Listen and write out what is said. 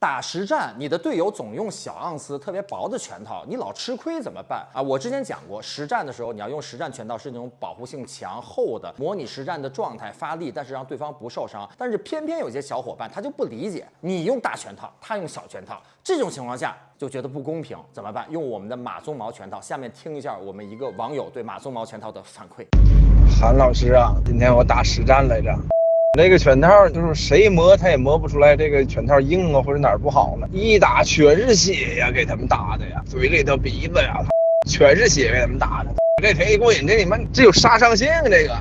打实战，你的队友总用小盎司特别薄的拳套，你老吃亏怎么办啊？我之前讲过，实战的时候你要用实战拳套，是那种保护性强、厚的，模拟实战的状态发力，但是让对方不受伤。但是偏偏有些小伙伴他就不理解，你用大拳套，他用小拳套，这种情况下就觉得不公平，怎么办？用我们的马鬃毛拳套，下面听一下我们一个网友对马鬃毛拳套的反馈。韩老师啊，今天我打实战来着。那个拳套就是谁磨他也磨不出来，这个拳套硬啊或者哪儿不好了，一打全是血呀，给他们打的呀，嘴里头鼻子呀，全是血给他们打的，这忒过瘾，这你妈这有杀伤性，这个。